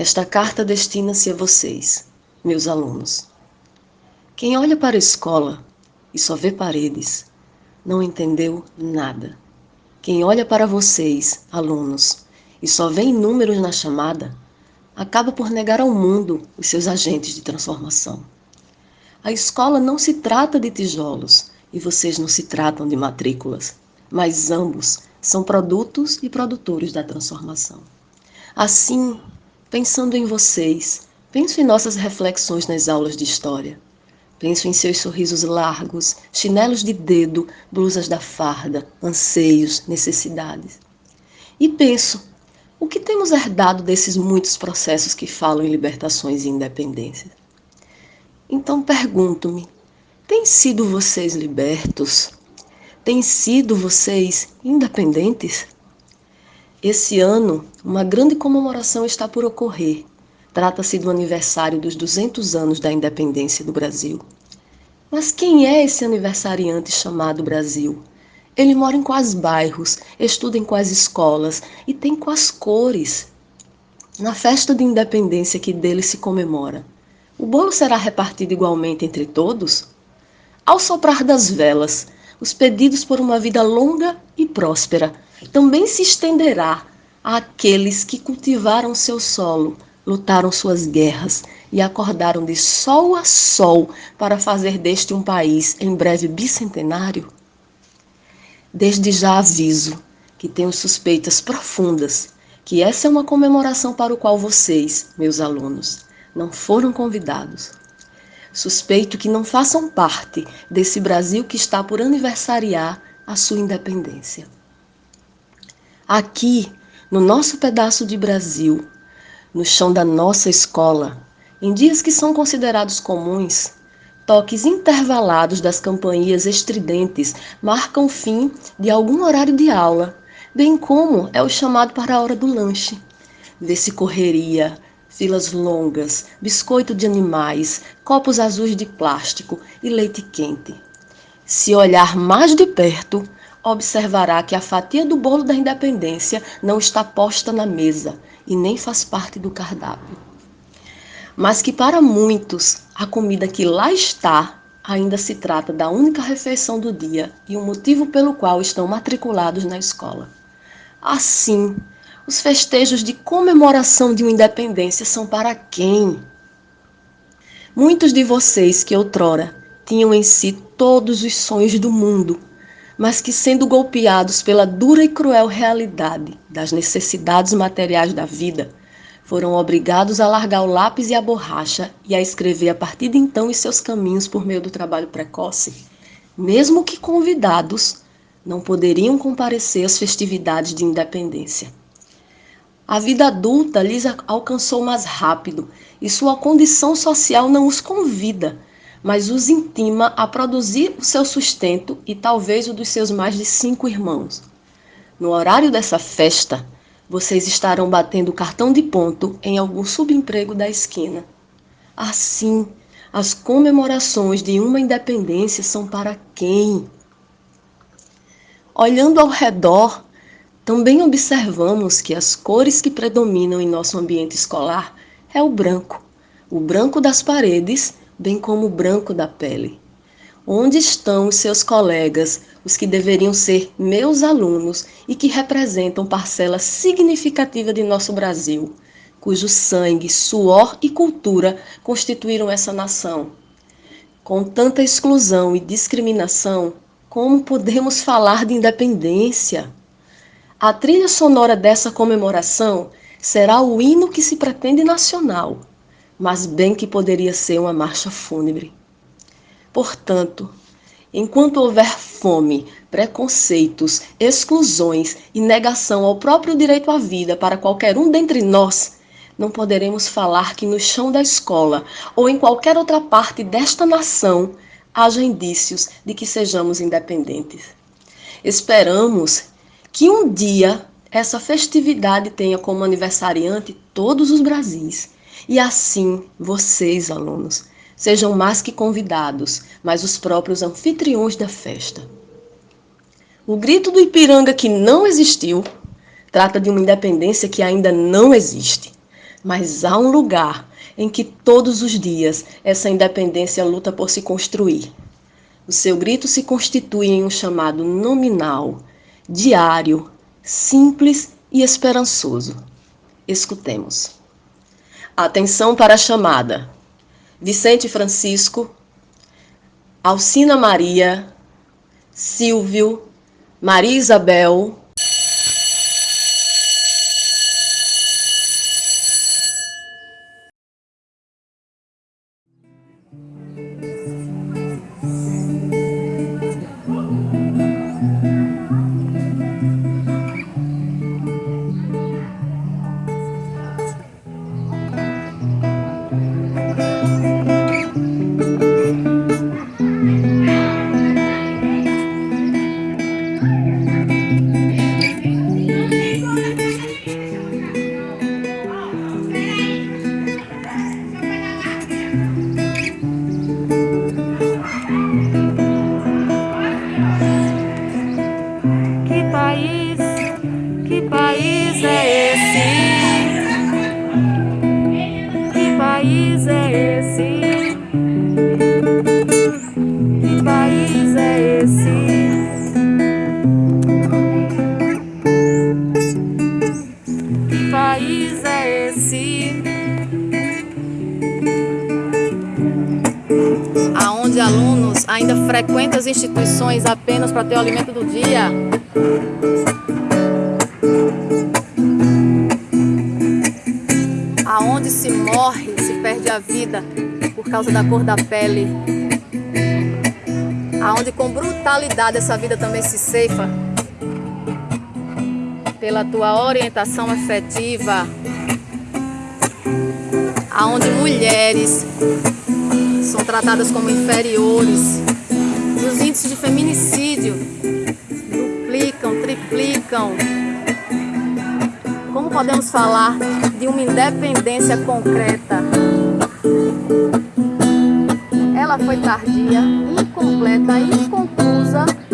Esta carta destina-se a vocês, meus alunos. Quem olha para a escola e só vê paredes, não entendeu nada. Quem olha para vocês, alunos, e só vê números na chamada, acaba por negar ao mundo os seus agentes de transformação. A escola não se trata de tijolos e vocês não se tratam de matrículas, mas ambos são produtos e produtores da transformação. Assim, Pensando em vocês, penso em nossas reflexões nas aulas de história. Penso em seus sorrisos largos, chinelos de dedo, blusas da farda, anseios, necessidades. E penso, o que temos herdado desses muitos processos que falam em libertações e independência? Então pergunto-me, têm sido vocês libertos? Têm sido vocês independentes? Esse ano, uma grande comemoração está por ocorrer. Trata-se do aniversário dos 200 anos da independência do Brasil. Mas quem é esse aniversariante chamado Brasil? Ele mora em quais bairros, estuda em quais escolas e tem quais cores? Na festa de independência que dele se comemora, o bolo será repartido igualmente entre todos? Ao soprar das velas, os pedidos por uma vida longa e próspera também se estenderá àqueles que cultivaram seu solo, lutaram suas guerras e acordaram de sol a sol para fazer deste um país em breve bicentenário? Desde já aviso que tenho suspeitas profundas que essa é uma comemoração para o qual vocês, meus alunos, não foram convidados. Suspeito que não façam parte desse Brasil que está por aniversariar a sua independência. Aqui, no nosso pedaço de Brasil, no chão da nossa escola, em dias que são considerados comuns, toques intervalados das campainhas estridentes marcam o fim de algum horário de aula, bem como é o chamado para a hora do lanche. Vê-se correria, filas longas, biscoito de animais, copos azuis de plástico e leite quente. Se olhar mais de perto, observará que a fatia do bolo da independência não está posta na mesa e nem faz parte do cardápio. Mas que para muitos a comida que lá está ainda se trata da única refeição do dia e o motivo pelo qual estão matriculados na escola. Assim, os festejos de comemoração de uma independência são para quem? Muitos de vocês que outrora tinham em si todos os sonhos do mundo mas que, sendo golpeados pela dura e cruel realidade das necessidades materiais da vida, foram obrigados a largar o lápis e a borracha e a escrever a partir de então os seus caminhos por meio do trabalho precoce, mesmo que convidados, não poderiam comparecer às festividades de independência. A vida adulta lhes alcançou mais rápido e sua condição social não os convida mas os intima a produzir o seu sustento e talvez o dos seus mais de cinco irmãos. No horário dessa festa, vocês estarão batendo cartão de ponto em algum subemprego da esquina. Assim, as comemorações de uma independência são para quem? Olhando ao redor, também observamos que as cores que predominam em nosso ambiente escolar é o branco, o branco das paredes bem como o branco da pele. Onde estão os seus colegas, os que deveriam ser meus alunos e que representam parcela significativa de nosso Brasil, cujo sangue, suor e cultura constituíram essa nação? Com tanta exclusão e discriminação, como podemos falar de independência? A trilha sonora dessa comemoração será o hino que se pretende nacional, mas bem que poderia ser uma marcha fúnebre. Portanto, enquanto houver fome, preconceitos, exclusões e negação ao próprio direito à vida para qualquer um dentre nós, não poderemos falar que no chão da escola ou em qualquer outra parte desta nação haja indícios de que sejamos independentes. Esperamos que um dia essa festividade tenha como aniversariante todos os Brasis e assim, vocês, alunos, sejam mais que convidados, mas os próprios anfitriões da festa. O grito do Ipiranga que não existiu trata de uma independência que ainda não existe, Mas há um lugar em que todos os dias essa independência luta por se construir. O seu grito se constitui em um chamado nominal, diário, simples e esperançoso. Escutemos. Atenção para a chamada. Vicente Francisco, Alcina Maria, Silvio, Maria Isabel, ainda frequenta as instituições apenas para ter o alimento do dia. Aonde se morre, se perde a vida por causa da cor da pele. Aonde com brutalidade essa vida também se ceifa pela tua orientação afetiva. Aonde mulheres são tratadas como inferiores. E os índices de feminicídio duplicam, triplicam. Como podemos falar de uma independência concreta? Ela foi tardia, incompleta, incompleta